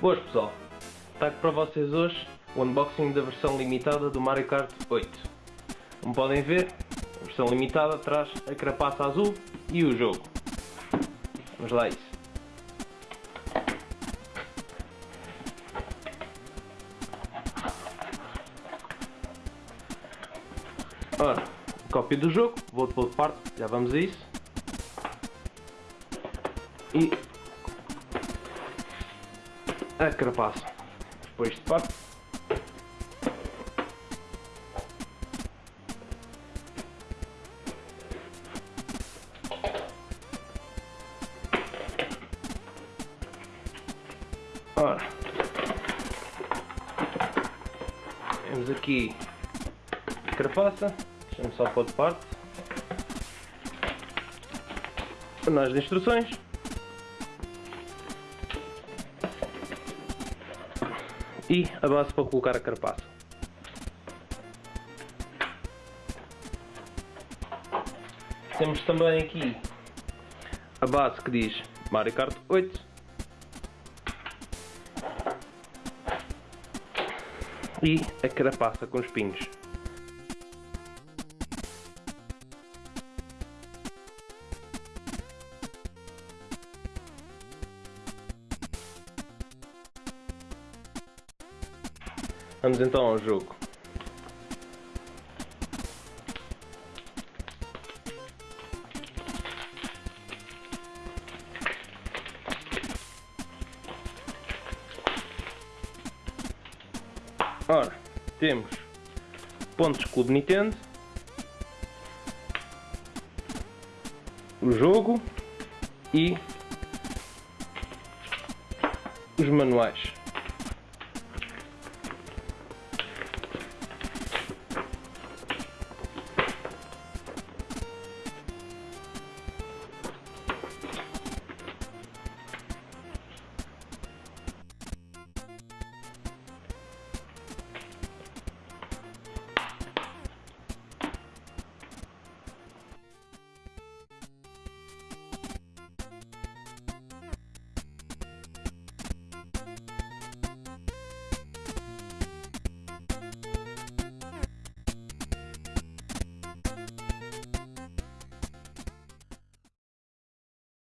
Boas pessoal, trago para vocês hoje o unboxing da versão limitada do Mario Kart 8. Como podem ver, a versão limitada traz a carapaça azul e o jogo. Vamos lá isso. Ora, cópia do jogo, vou de parte, já vamos a isso. E a carapaça. Depois de parte. Ora, temos aqui a carapaça, deixamos só pôr de parte, panais de instruções, e a base para colocar a carapaça. Temos também aqui a base que diz Mario Kart 8 e a carapaça com espinhos. Vamos então ao jogo. Ora, temos pontos Clube Nintendo, o jogo e os manuais.